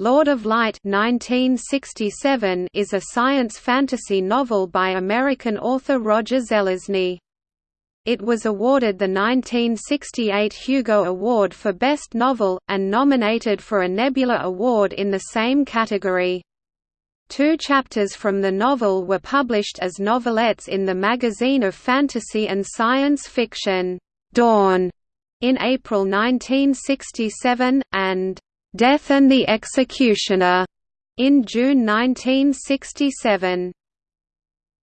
Lord of Light 1967 is a science fantasy novel by American author Roger Zelazny. It was awarded the 1968 Hugo Award for Best Novel, and nominated for a Nebula Award in the same category. Two chapters from the novel were published as novelettes in the magazine of fantasy and science fiction, Dawn, in April 1967, and Death and the Executioner in June 1967.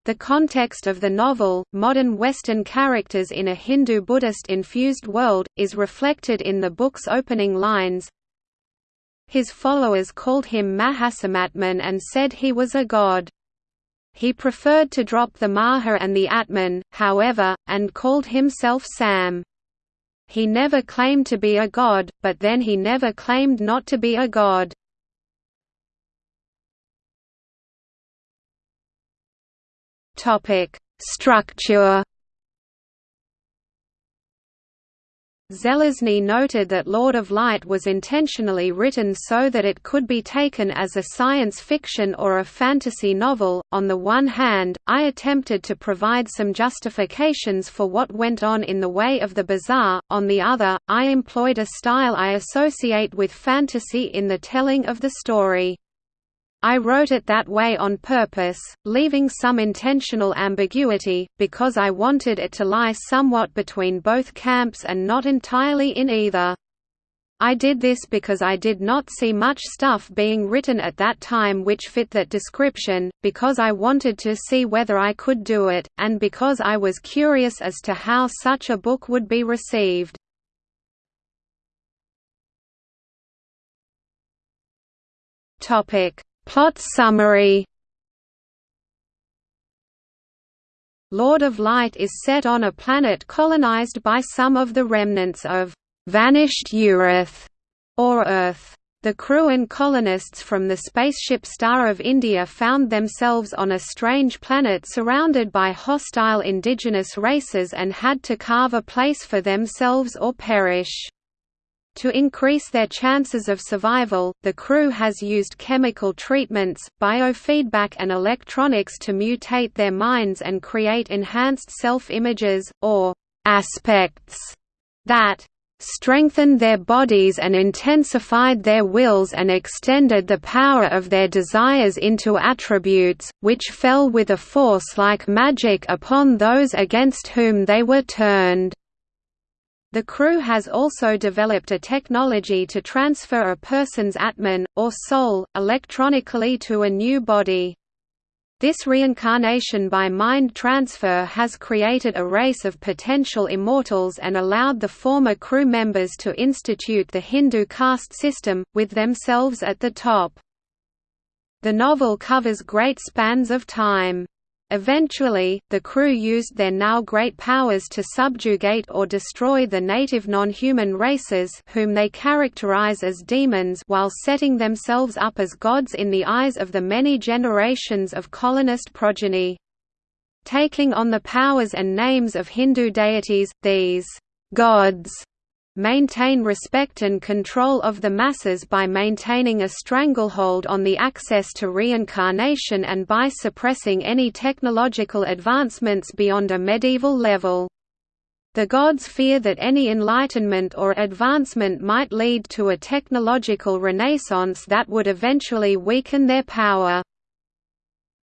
The context of the novel, modern Western characters in a Hindu-Buddhist-infused world, is reflected in the book's opening lines. His followers called him Mahasamatman and said he was a god. He preferred to drop the Maha and the Atman, however, and called himself Sam. He never claimed to be a god, but then he never claimed not to be a god. Structure Zelazny noted that Lord of Light was intentionally written so that it could be taken as a science fiction or a fantasy novel. On the one hand, I attempted to provide some justifications for what went on in the way of the bizarre, on the other, I employed a style I associate with fantasy in the telling of the story. I wrote it that way on purpose, leaving some intentional ambiguity, because I wanted it to lie somewhat between both camps and not entirely in either. I did this because I did not see much stuff being written at that time which fit that description, because I wanted to see whether I could do it, and because I was curious as to how such a book would be received. Topic Plot summary Lord of Light is set on a planet colonized by some of the remnants of «vanished Urath» or Earth. The crew and colonists from the spaceship Star of India found themselves on a strange planet surrounded by hostile indigenous races and had to carve a place for themselves or perish. To increase their chances of survival, the crew has used chemical treatments, biofeedback and electronics to mutate their minds and create enhanced self-images, or «aspects» that strengthened their bodies and intensified their wills and extended the power of their desires into attributes, which fell with a force like magic upon those against whom they were turned. The crew has also developed a technology to transfer a person's atman, or soul, electronically to a new body. This reincarnation by mind transfer has created a race of potential immortals and allowed the former crew members to institute the Hindu caste system, with themselves at the top. The novel covers great spans of time. Eventually, the crew used their now great powers to subjugate or destroy the native non-human races whom they characterize as demons while setting themselves up as gods in the eyes of the many generations of colonist progeny. Taking on the powers and names of Hindu deities, these gods maintain respect and control of the masses by maintaining a stranglehold on the access to reincarnation and by suppressing any technological advancements beyond a medieval level. The gods fear that any enlightenment or advancement might lead to a technological renaissance that would eventually weaken their power.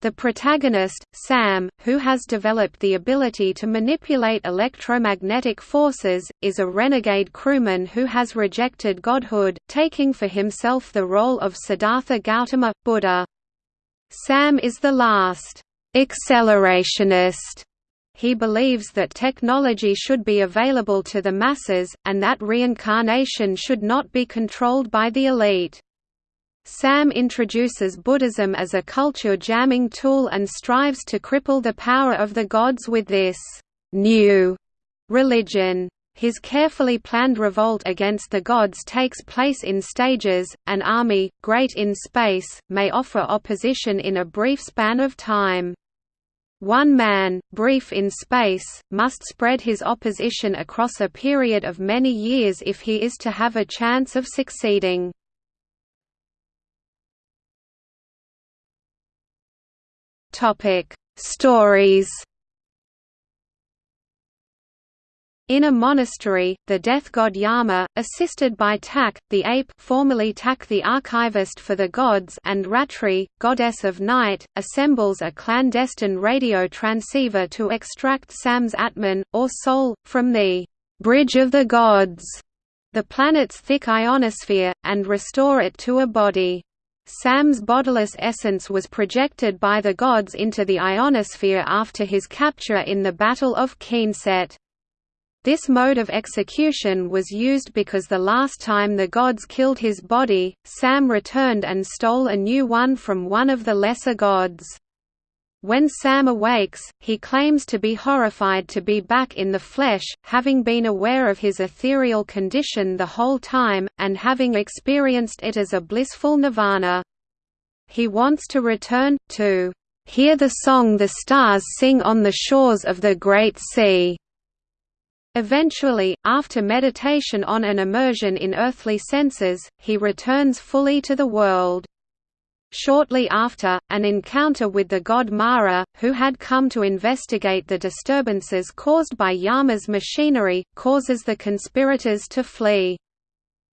The protagonist, Sam, who has developed the ability to manipulate electromagnetic forces, is a renegade crewman who has rejected godhood, taking for himself the role of Siddhartha Gautama, Buddha. Sam is the last accelerationist. He believes that technology should be available to the masses, and that reincarnation should not be controlled by the elite. Sam introduces Buddhism as a culture jamming tool and strives to cripple the power of the gods with this new religion. His carefully planned revolt against the gods takes place in stages. An army, great in space, may offer opposition in a brief span of time. One man, brief in space, must spread his opposition across a period of many years if he is to have a chance of succeeding. Stories In a monastery, the death god Yama, assisted by Tak, the ape formerly Tak the archivist for the gods and Ratri, goddess of night, assembles a clandestine radio transceiver to extract Sam's Atman, or soul, from the «bridge of the gods», the planet's thick ionosphere, and restore it to a body. Sam's bodiless essence was projected by the gods into the ionosphere after his capture in the Battle of Keenset. This mode of execution was used because the last time the gods killed his body, Sam returned and stole a new one from one of the lesser gods. When Sam awakes, he claims to be horrified to be back in the flesh, having been aware of his ethereal condition the whole time, and having experienced it as a blissful nirvana. He wants to return, to hear the song the stars sing on the shores of the Great Sea. Eventually, after meditation on an immersion in earthly senses, he returns fully to the world. Shortly after, an encounter with the god Mara, who had come to investigate the disturbances caused by Yama's machinery, causes the conspirators to flee.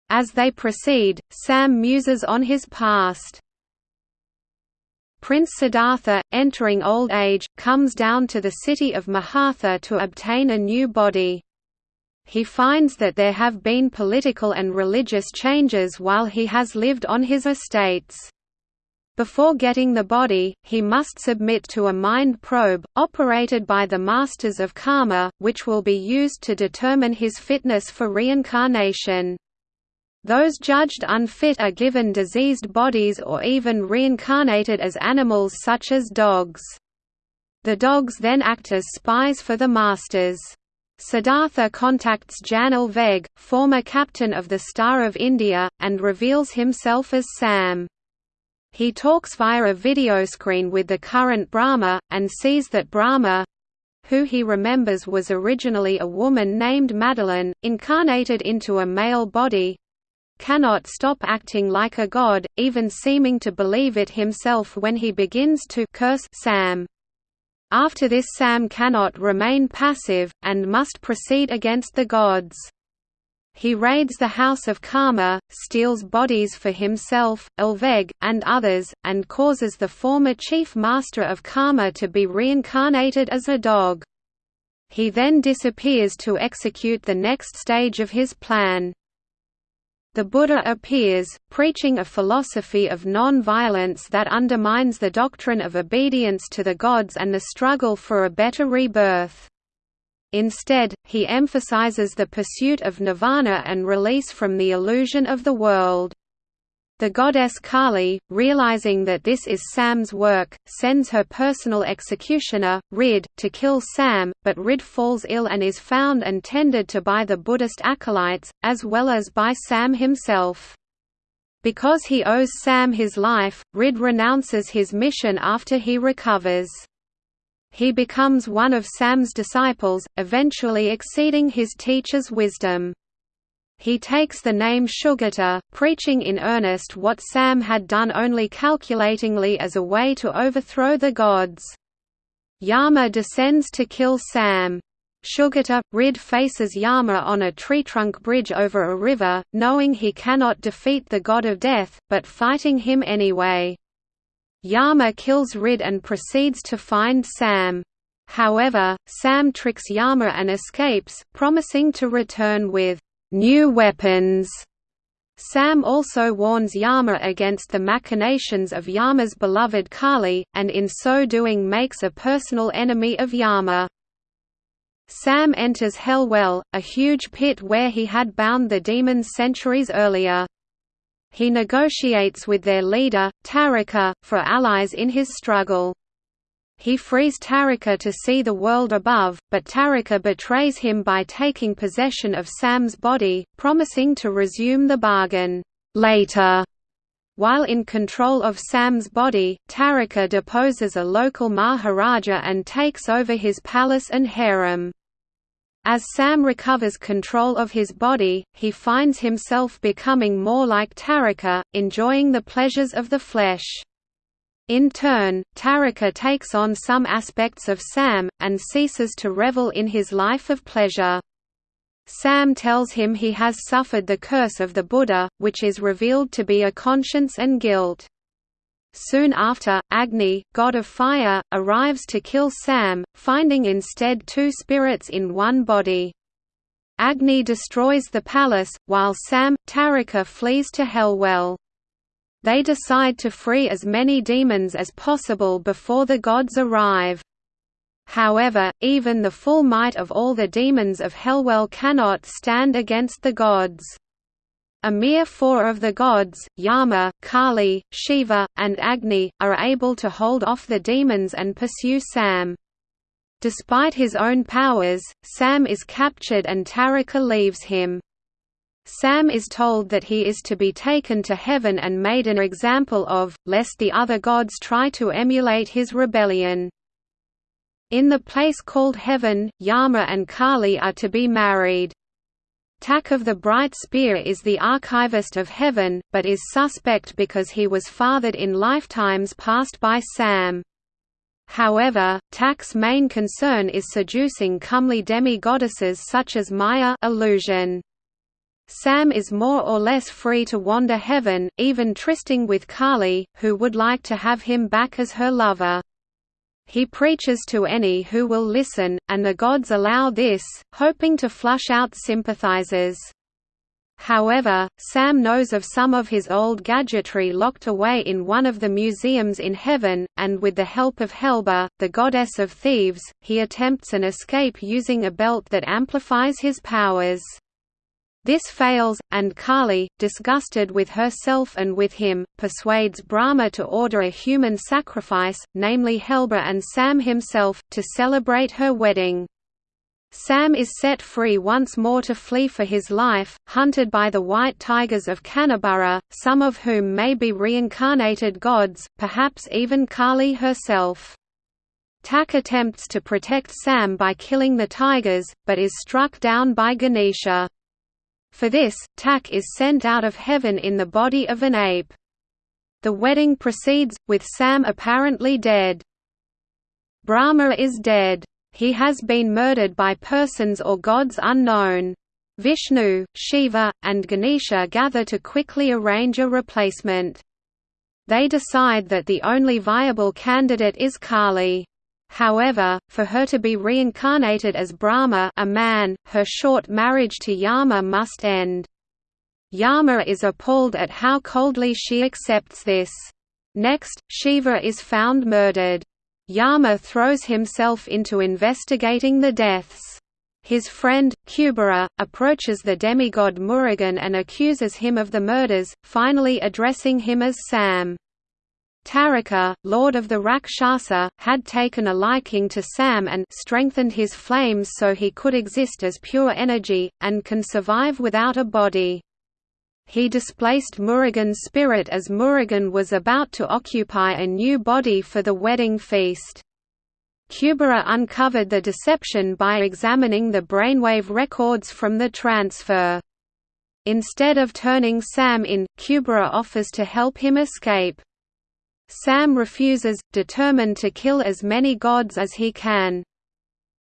As they proceed, Sam muses on his past. Prince Siddhartha, entering old age, comes down to the city of Mahartha to obtain a new body. He finds that there have been political and religious changes while he has lived on his estates. Before getting the body, he must submit to a mind probe, operated by the Masters of Karma, which will be used to determine his fitness for reincarnation. Those judged unfit are given diseased bodies or even reincarnated as animals such as dogs. The dogs then act as spies for the masters. Siddhartha contacts Jan Olvegg, former captain of the Star of India, and reveals himself as Sam. He talks via a video screen with the current Brahma, and sees that Brahma, who he remembers was originally a woman named Madeline, incarnated into a male body, cannot stop acting like a god, even seeming to believe it himself when he begins to curse Sam. After this Sam cannot remain passive, and must proceed against the gods. He raids the House of Karma, steals bodies for himself, Elveg, and others, and causes the former Chief Master of Karma to be reincarnated as a dog. He then disappears to execute the next stage of his plan. The Buddha appears, preaching a philosophy of non-violence that undermines the doctrine of obedience to the gods and the struggle for a better rebirth. Instead, he emphasizes the pursuit of nirvana and release from the illusion of the world. The goddess Kali, realizing that this is Sam's work, sends her personal executioner, Rid, to kill Sam, but Rid falls ill and is found and tended to by the Buddhist acolytes, as well as by Sam himself. Because he owes Sam his life, Rid renounces his mission after he recovers. He becomes one of Sam's disciples, eventually exceeding his teacher's wisdom. He takes the name Shugata, preaching in earnest what Sam had done only calculatingly as a way to overthrow the gods. Yama descends to kill Sam. Shugata, Rid faces Yama on a tree trunk bridge over a river, knowing he cannot defeat the god of death, but fighting him anyway. Yama kills Rid and proceeds to find Sam. However, Sam tricks Yama and escapes, promising to return with new weapons. Sam also warns Yama against the machinations of Yama's beloved Kali, and in so doing makes a personal enemy of Yama. Sam enters Hellwell, a huge pit where he had bound the demons centuries earlier. He negotiates with their leader, Taraka, for allies in his struggle. He frees Taraka to see the world above, but Taraka betrays him by taking possession of Sam's body, promising to resume the bargain later. While in control of Sam's body, Taraka deposes a local Maharaja and takes over his palace and harem. As Sam recovers control of his body, he finds himself becoming more like Taraka, enjoying the pleasures of the flesh. In turn, Taraka takes on some aspects of Sam, and ceases to revel in his life of pleasure. Sam tells him he has suffered the curse of the Buddha, which is revealed to be a conscience and guilt. Soon after, Agni, god of fire, arrives to kill Sam, finding instead two spirits in one body. Agni destroys the palace, while Sam, Taraka flees to Hellwell. They decide to free as many demons as possible before the gods arrive. However, even the full might of all the demons of Hellwell cannot stand against the gods. A mere four of the gods, Yama, Kali, Shiva, and Agni, are able to hold off the demons and pursue Sam. Despite his own powers, Sam is captured and Taraka leaves him. Sam is told that he is to be taken to heaven and made an example of, lest the other gods try to emulate his rebellion. In the place called heaven, Yama and Kali are to be married. Tak of the Bright Spear is the archivist of heaven, but is suspect because he was fathered in lifetimes past by Sam. However, Tak's main concern is seducing comely demi-goddesses such as Maya illusion. Sam is more or less free to wander heaven, even trysting with Kali, who would like to have him back as her lover. He preaches to any who will listen, and the gods allow this, hoping to flush out sympathizers. However, Sam knows of some of his old gadgetry locked away in one of the museums in heaven, and with the help of Helba, the goddess of thieves, he attempts an escape using a belt that amplifies his powers. This fails, and Kali, disgusted with herself and with him, persuades Brahma to order a human sacrifice, namely Helba and Sam himself, to celebrate her wedding. Sam is set free once more to flee for his life, hunted by the white tigers of Kaniburrha, some of whom may be reincarnated gods, perhaps even Kali herself. Tak attempts to protect Sam by killing the tigers, but is struck down by Ganesha. For this, Tak is sent out of heaven in the body of an ape. The wedding proceeds, with Sam apparently dead. Brahma is dead. He has been murdered by persons or gods unknown. Vishnu, Shiva, and Ganesha gather to quickly arrange a replacement. They decide that the only viable candidate is Kali. However, for her to be reincarnated as Brahma a man, her short marriage to Yama must end. Yama is appalled at how coldly she accepts this. Next, Shiva is found murdered. Yama throws himself into investigating the deaths. His friend, Kubera, approaches the demigod Murugan and accuses him of the murders, finally addressing him as Sam. Taraka, lord of the Rakshasa, had taken a liking to Sam and strengthened his flames so he could exist as pure energy, and can survive without a body. He displaced Murugan's spirit as Murugan was about to occupy a new body for the wedding feast. Kubera uncovered the deception by examining the brainwave records from the transfer. Instead of turning Sam in, Kubera offers to help him escape. Sam refuses, determined to kill as many gods as he can.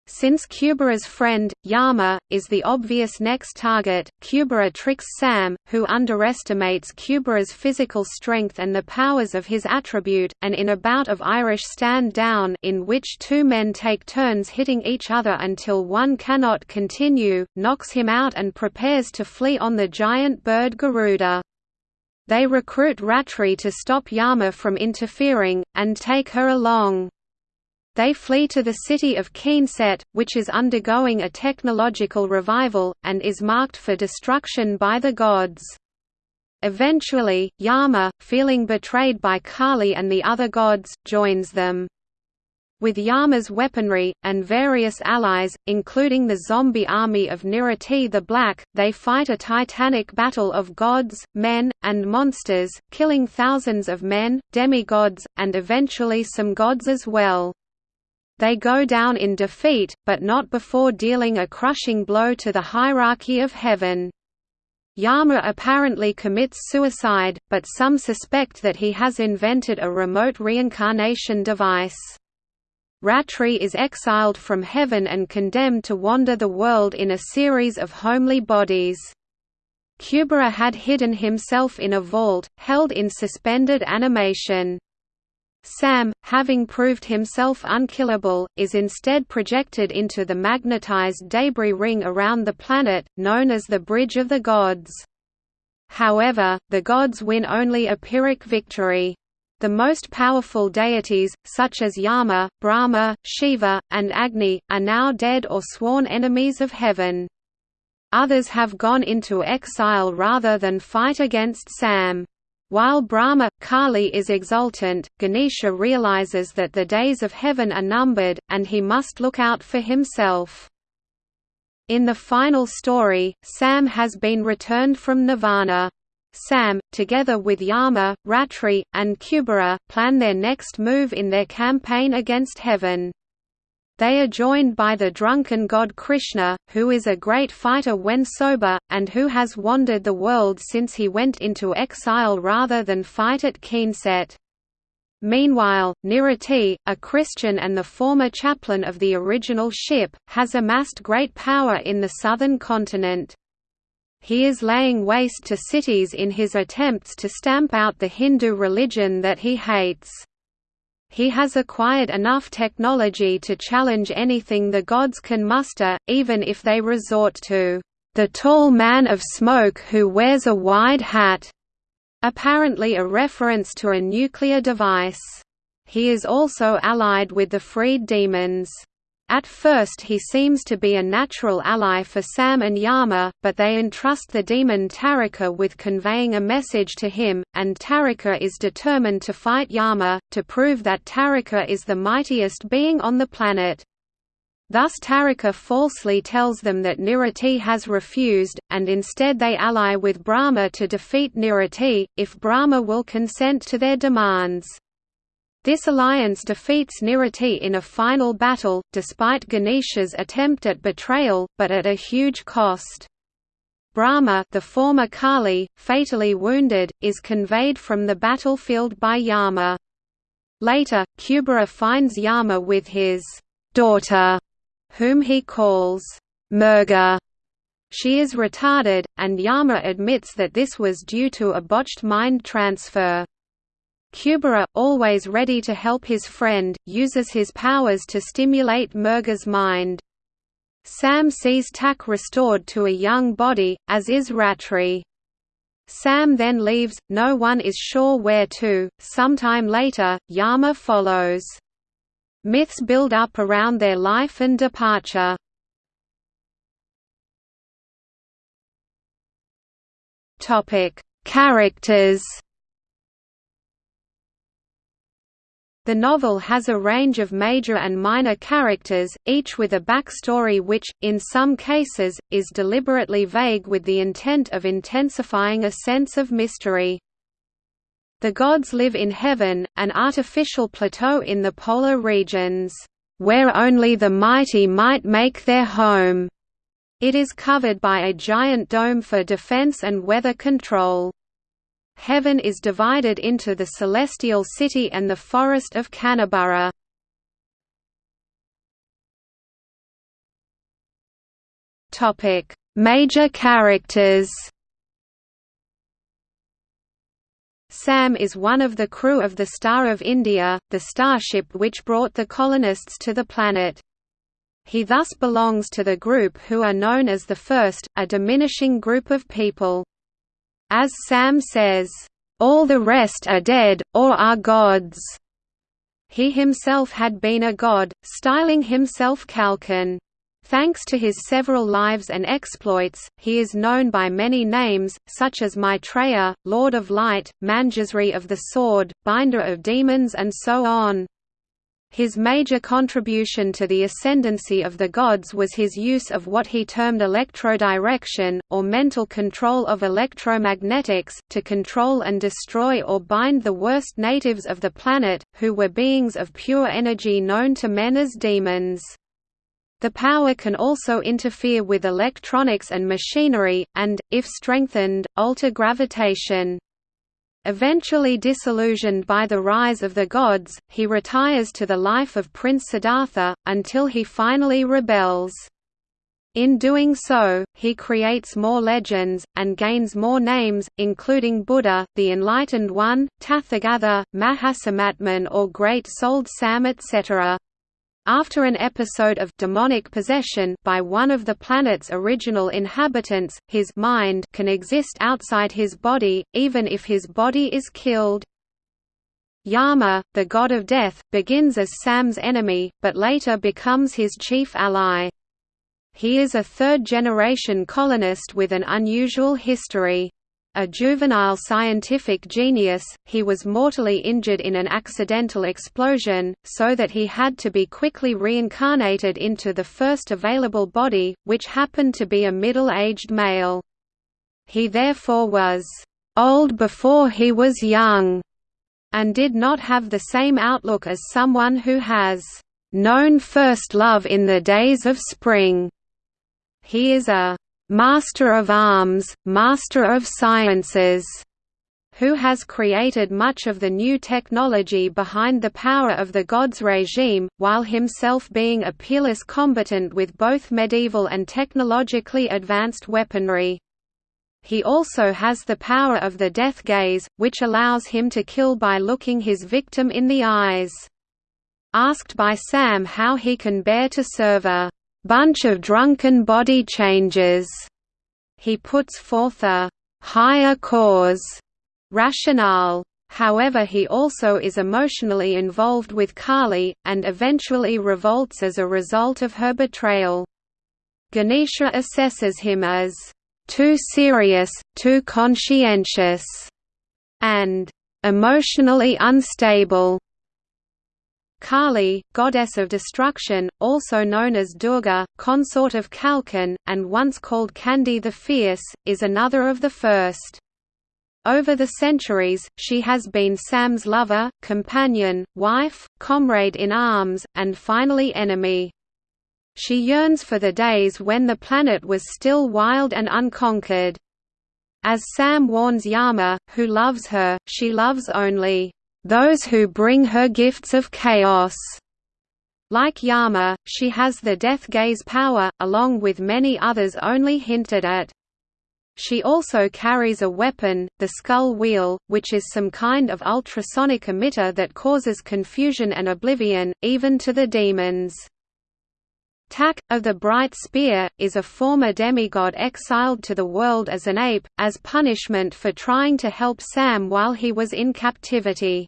Since Kubera's friend, Yama, is the obvious next target, Kubera tricks Sam, who underestimates Kubera's physical strength and the powers of his attribute, and in a bout of Irish stand-down in which two men take turns hitting each other until one cannot continue, knocks him out and prepares to flee on the giant bird Garuda. They recruit Ratri to stop Yama from interfering, and take her along. They flee to the city of Keenset, which is undergoing a technological revival, and is marked for destruction by the gods. Eventually, Yama, feeling betrayed by Kali and the other gods, joins them. With Yama's weaponry, and various allies, including the zombie army of Nirriti the Black, they fight a titanic battle of gods, men, and monsters, killing thousands of men, demigods, and eventually some gods as well. They go down in defeat, but not before dealing a crushing blow to the hierarchy of heaven. Yama apparently commits suicide, but some suspect that he has invented a remote reincarnation device. Ratri is exiled from heaven and condemned to wander the world in a series of homely bodies. Kubera had hidden himself in a vault, held in suspended animation. Sam, having proved himself unkillable, is instead projected into the magnetized debris ring around the planet, known as the Bridge of the Gods. However, the gods win only a Pyrrhic victory. The most powerful deities, such as Yama, Brahma, Shiva, and Agni, are now dead or sworn enemies of heaven. Others have gone into exile rather than fight against Sam. While Brahma, Kali is exultant, Ganesha realizes that the days of heaven are numbered, and he must look out for himself. In the final story, Sam has been returned from Nirvana. Sam, together with Yama, Ratri, and Kubera, plan their next move in their campaign against heaven. They are joined by the drunken god Krishna, who is a great fighter when sober, and who has wandered the world since he went into exile rather than fight at Keenset. Meanwhile, Nirriti, a Christian and the former chaplain of the original ship, has amassed great power in the southern continent. He is laying waste to cities in his attempts to stamp out the Hindu religion that he hates. He has acquired enough technology to challenge anything the gods can muster, even if they resort to the tall man of smoke who wears a wide hat, apparently a reference to a nuclear device. He is also allied with the freed demons. At first he seems to be a natural ally for Sam and Yama, but they entrust the demon Taraka with conveying a message to him, and Taraka is determined to fight Yama, to prove that Taraka is the mightiest being on the planet. Thus Taraka falsely tells them that Nirriti has refused, and instead they ally with Brahma to defeat Nirriti, if Brahma will consent to their demands. This alliance defeats Nirriti in a final battle, despite Ganesha's attempt at betrayal, but at a huge cost. Brahma the former Kali, fatally wounded, is conveyed from the battlefield by Yama. Later, Kubera finds Yama with his daughter, whom he calls Murga. She is retarded, and Yama admits that this was due to a botched mind transfer. Kubera, always ready to help his friend, uses his powers to stimulate Murga's mind. Sam sees Tak restored to a young body, as is Ratri. Sam then leaves, no one is sure where to. Sometime later, Yama follows. Myths build up around their life and departure. Characters The novel has a range of major and minor characters, each with a backstory which, in some cases, is deliberately vague with the intent of intensifying a sense of mystery. The gods live in heaven, an artificial plateau in the polar regions, "...where only the mighty might make their home." It is covered by a giant dome for defense and weather control. Heaven is divided into the celestial city and the forest of Kaniburrha. Topic: Major characters. Sam is one of the crew of the Star of India, the starship which brought the colonists to the planet. He thus belongs to the group who are known as the First, a diminishing group of people. As Sam says, "...all the rest are dead, or are gods." He himself had been a god, styling himself Kalkin. Thanks to his several lives and exploits, he is known by many names, such as Maitreya, Lord of Light, Manjusri of the Sword, Binder of Demons and so on. His major contribution to the ascendancy of the gods was his use of what he termed electrodirection, or mental control of electromagnetics, to control and destroy or bind the worst natives of the planet, who were beings of pure energy known to men as demons. The power can also interfere with electronics and machinery, and, if strengthened, alter gravitation. Eventually disillusioned by the rise of the gods, he retires to the life of Prince Siddhartha, until he finally rebels. In doing so, he creates more legends, and gains more names, including Buddha, the Enlightened One, Tathagatha, Mahasamatman or Great-Souled Sam etc. After an episode of demonic possession by one of the planet's original inhabitants, his mind can exist outside his body, even if his body is killed. Yama, the god of death, begins as Sam's enemy, but later becomes his chief ally. He is a third-generation colonist with an unusual history. A juvenile scientific genius, he was mortally injured in an accidental explosion, so that he had to be quickly reincarnated into the first available body, which happened to be a middle-aged male. He therefore was old before he was young, and did not have the same outlook as someone who has known first love in the days of spring. He is a «master of arms, master of sciences» who has created much of the new technology behind the power of the gods regime, while himself being a peerless combatant with both medieval and technologically advanced weaponry. He also has the power of the death gaze, which allows him to kill by looking his victim in the eyes. Asked by Sam how he can bear to serve a bunch of drunken body changes. He puts forth a higher cause rationale. However he also is emotionally involved with Kali, and eventually revolts as a result of her betrayal. Ganesha assesses him as too serious, too conscientious, and emotionally unstable. Kali, goddess of destruction, also known as Durga, consort of Kalkin, and once called Kandi the Fierce, is another of the first. Over the centuries, she has been Sam's lover, companion, wife, comrade in arms, and finally enemy. She yearns for the days when the planet was still wild and unconquered. As Sam warns Yama, who loves her, she loves only those who bring her gifts of chaos. Like Yama, she has the death gaze power, along with many others only hinted at. She also carries a weapon, the Skull Wheel, which is some kind of ultrasonic emitter that causes confusion and oblivion, even to the demons. Tak, of the Bright Spear, is a former demigod exiled to the world as an ape, as punishment for trying to help Sam while he was in captivity.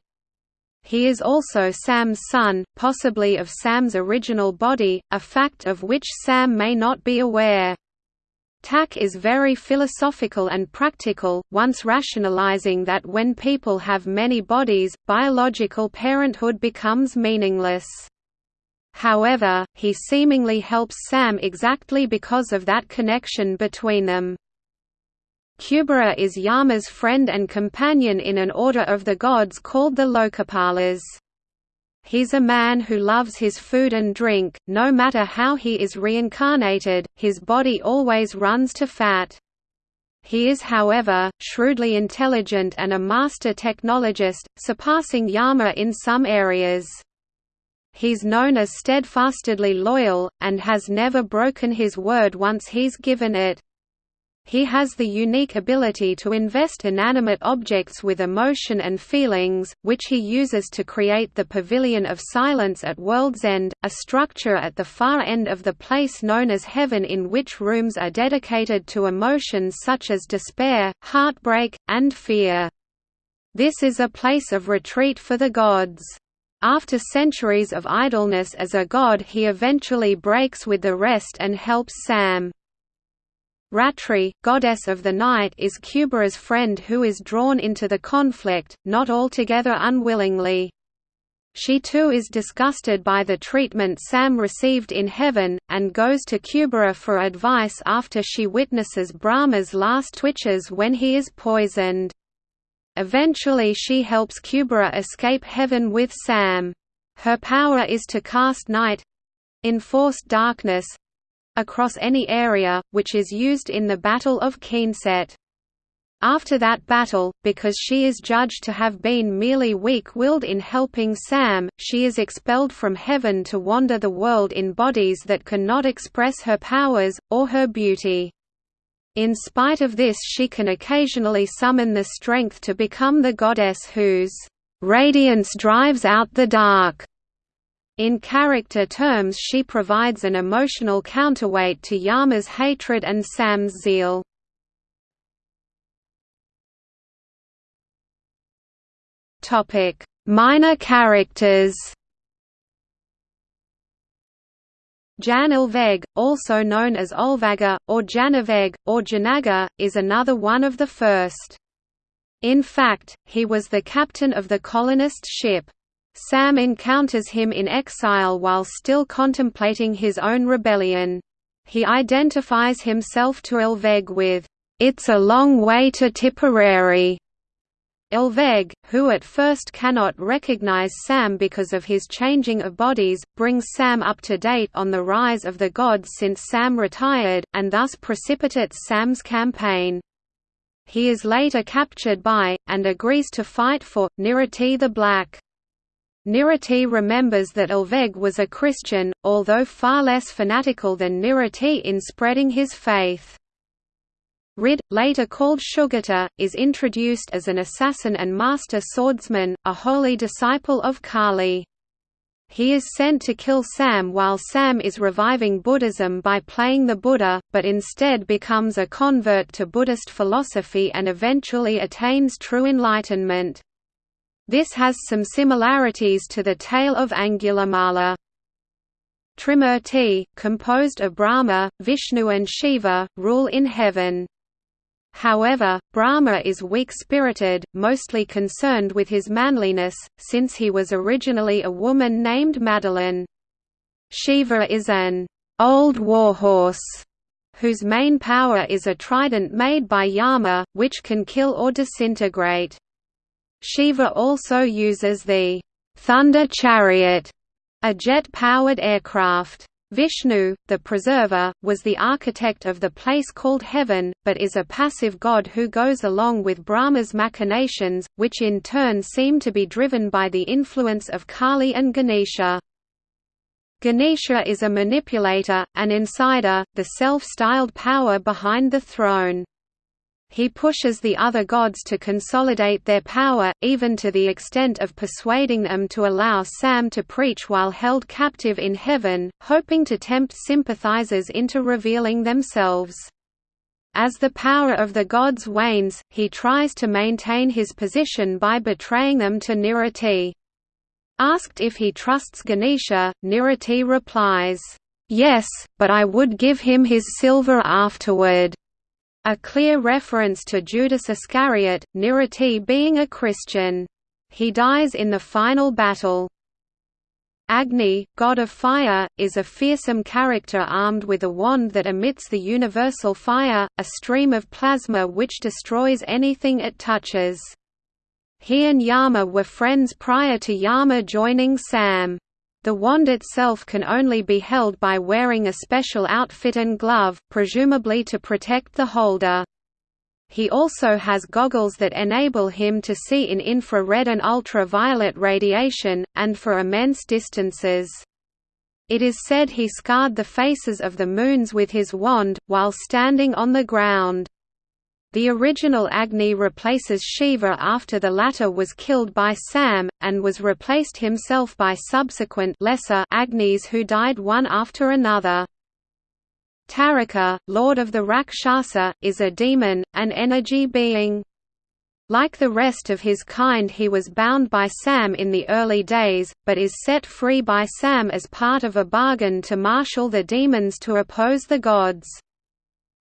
He is also Sam's son, possibly of Sam's original body, a fact of which Sam may not be aware. Tak is very philosophical and practical, once rationalizing that when people have many bodies, biological parenthood becomes meaningless. However, he seemingly helps Sam exactly because of that connection between them. Kubera is Yama's friend and companion in an order of the gods called the Lokapalas. He's a man who loves his food and drink, no matter how he is reincarnated, his body always runs to fat. He is however, shrewdly intelligent and a master technologist, surpassing Yama in some areas. He's known as steadfastly loyal, and has never broken his word once he's given it. He has the unique ability to invest inanimate objects with emotion and feelings, which he uses to create the Pavilion of Silence at World's End, a structure at the far end of the place known as Heaven in which rooms are dedicated to emotions such as despair, heartbreak, and fear. This is a place of retreat for the gods. After centuries of idleness as a god he eventually breaks with the rest and helps Sam. Ratri, goddess of the night is Kubera's friend who is drawn into the conflict, not altogether unwillingly. She too is disgusted by the treatment Sam received in heaven, and goes to Kubera for advice after she witnesses Brahma's last twitches when he is poisoned. Eventually she helps Kubera escape heaven with Sam. Her power is to cast night, enforced darkness across any area, which is used in the Battle of Keenset. After that battle, because she is judged to have been merely weak-willed in helping Sam, she is expelled from heaven to wander the world in bodies that cannot express her powers, or her beauty. In spite of this she can occasionally summon the strength to become the goddess whose radiance drives out the dark. In character terms she provides an emotional counterweight to Yama's hatred and Sam's zeal. Minor characters Jan Ilveg, also known as Olvaga, or Janaveg, or Janaga, is another one of the first. In fact, he was the captain of the colonist ship. Sam encounters him in exile while still contemplating his own rebellion. He identifies himself to Ilveg with, "'It's a long way to Tipperary' Ilveg, who at first cannot recognize Sam because of his changing of bodies, brings Sam up to date on the rise of the gods since Sam retired, and thus precipitates Sam's campaign. He is later captured by, and agrees to fight for, Nirriti the Black. Nirriti remembers that Ilveg was a Christian, although far less fanatical than Nirriti in spreading his faith. Rid, later called Shugata, is introduced as an assassin and master swordsman, a holy disciple of Kali. He is sent to kill Sam while Sam is reviving Buddhism by playing the Buddha, but instead becomes a convert to Buddhist philosophy and eventually attains true enlightenment. This has some similarities to the tale of Angulimala. Trimurti, composed of Brahma, Vishnu and Shiva, rule in heaven. However, Brahma is weak-spirited, mostly concerned with his manliness, since he was originally a woman named Madeline. Shiva is an old warhorse whose main power is a trident made by Yama, which can kill or disintegrate. Shiva also uses the thunder chariot, a jet-powered aircraft. Vishnu, the preserver, was the architect of the place called heaven, but is a passive god who goes along with Brahma's machinations, which in turn seem to be driven by the influence of Kali and Ganesha. Ganesha is a manipulator, an insider, the self-styled power behind the throne. He pushes the other gods to consolidate their power, even to the extent of persuading them to allow Sam to preach while held captive in heaven, hoping to tempt sympathizers into revealing themselves. As the power of the gods wanes, he tries to maintain his position by betraying them to Nirriti. Asked if he trusts Ganesha, Nirriti replies, "'Yes, but I would give him his silver afterward.' A clear reference to Judas Iscariot, Nirriti being a Christian. He dies in the final battle. Agni, god of fire, is a fearsome character armed with a wand that emits the universal fire, a stream of plasma which destroys anything it touches. He and Yama were friends prior to Yama joining Sam. The wand itself can only be held by wearing a special outfit and glove, presumably to protect the holder. He also has goggles that enable him to see in infrared and ultraviolet radiation, and for immense distances. It is said he scarred the faces of the moons with his wand, while standing on the ground. The original Agni replaces Shiva after the latter was killed by Sam, and was replaced himself by subsequent lesser Agnis who died one after another. Taraka, lord of the Rakshasa, is a demon, an energy being. Like the rest of his kind he was bound by Sam in the early days, but is set free by Sam as part of a bargain to marshal the demons to oppose the gods.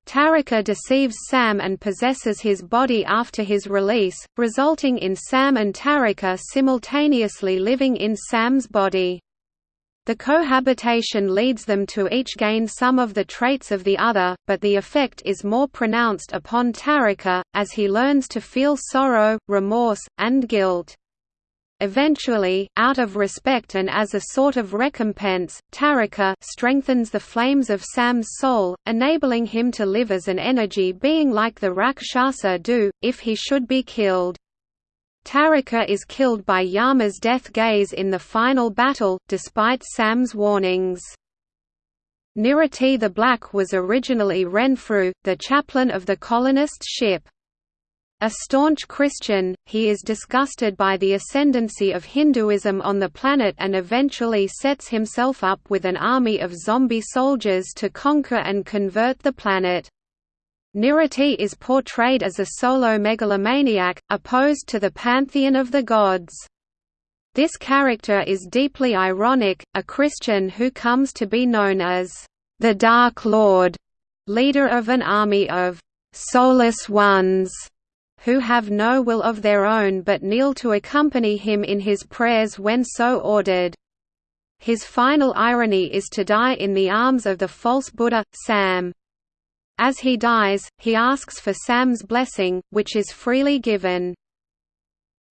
Taraka deceives Sam and possesses his body after his release, resulting in Sam and Taraka simultaneously living in Sam's body. The cohabitation leads them to each gain some of the traits of the other, but the effect is more pronounced upon Taraka, as he learns to feel sorrow, remorse, and guilt. Eventually, out of respect and as a sort of recompense, Taraka strengthens the flames of Sam's soul, enabling him to live as an energy being like the Rakshasa do, if he should be killed. Taraka is killed by Yama's death gaze in the final battle, despite Sam's warnings. Nirriti the Black was originally Renfrew, the chaplain of the colonist ship. A staunch Christian, he is disgusted by the ascendancy of Hinduism on the planet and eventually sets himself up with an army of zombie soldiers to conquer and convert the planet. Nirriti is portrayed as a solo megalomaniac, opposed to the pantheon of the gods. This character is deeply ironic, a Christian who comes to be known as the Dark Lord, leader of an army of soulless ones who have no will of their own but kneel to accompany him in his prayers when so ordered. His final irony is to die in the arms of the false Buddha, Sam. As he dies, he asks for Sam's blessing, which is freely given.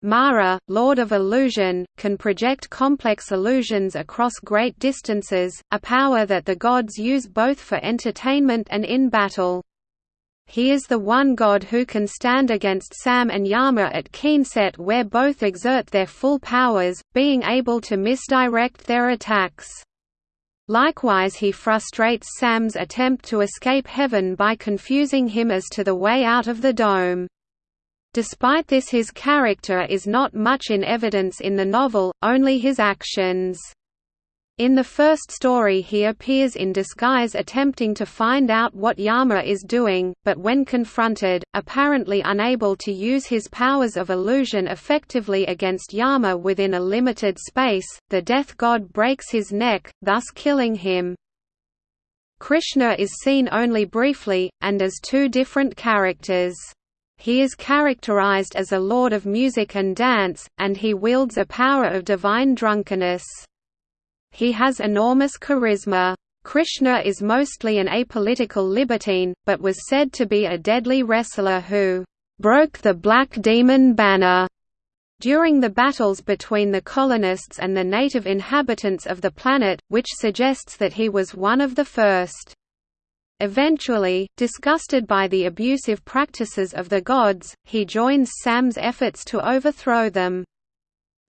Mara, Lord of Illusion, can project complex illusions across great distances, a power that the gods use both for entertainment and in battle. He is the one god who can stand against Sam and Yama at Keenset where both exert their full powers, being able to misdirect their attacks. Likewise he frustrates Sam's attempt to escape heaven by confusing him as to the way out of the dome. Despite this his character is not much in evidence in the novel, only his actions. In the first story he appears in disguise attempting to find out what Yama is doing, but when confronted, apparently unable to use his powers of illusion effectively against Yama within a limited space, the death god breaks his neck, thus killing him. Krishna is seen only briefly, and as two different characters. He is characterized as a lord of music and dance, and he wields a power of divine drunkenness. He has enormous charisma. Krishna is mostly an apolitical libertine, but was said to be a deadly wrestler who broke the Black Demon banner during the battles between the colonists and the native inhabitants of the planet, which suggests that he was one of the first. Eventually, disgusted by the abusive practices of the gods, he joins Sam's efforts to overthrow them.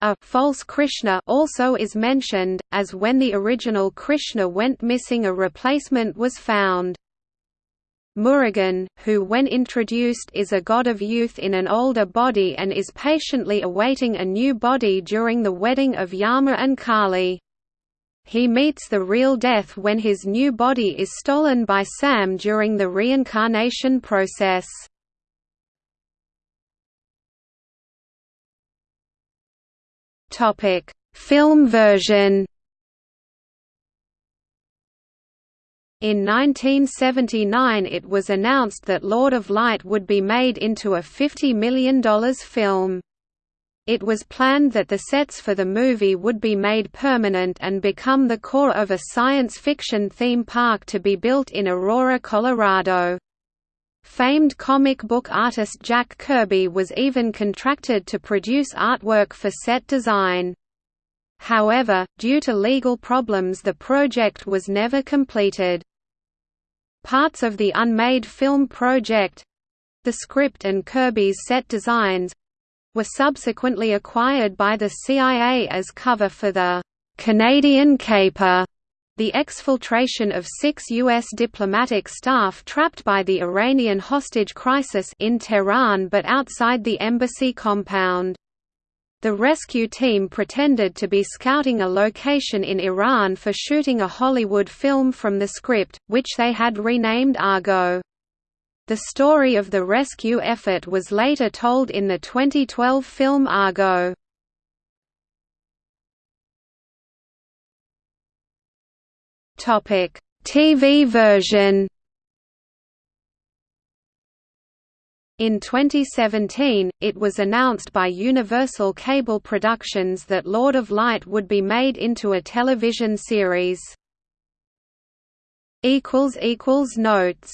A false Krishna also is mentioned, as when the original Krishna went missing a replacement was found. Murugan, who when introduced is a god of youth in an older body and is patiently awaiting a new body during the wedding of Yama and Kali. He meets the real death when his new body is stolen by Sam during the reincarnation process. Topic: Film version. In 1979 it was announced that Lord of Light would be made into a $50 million film. It was planned that the sets for the movie would be made permanent and become the core of a science fiction theme park to be built in Aurora, Colorado. Famed comic book artist Jack Kirby was even contracted to produce artwork for set design. However, due to legal problems the project was never completed. Parts of the unmade film project—the script and Kirby's set designs—were subsequently acquired by the CIA as cover for the «Canadian Caper» The exfiltration of six U.S. diplomatic staff trapped by the Iranian hostage crisis in Tehran but outside the embassy compound. The rescue team pretended to be scouting a location in Iran for shooting a Hollywood film from the script, which they had renamed Argo. The story of the rescue effort was later told in the 2012 film Argo. Topic: TV version. In 2017, it was announced by Universal Cable Productions that Lord of Light would be made into a television series. Notes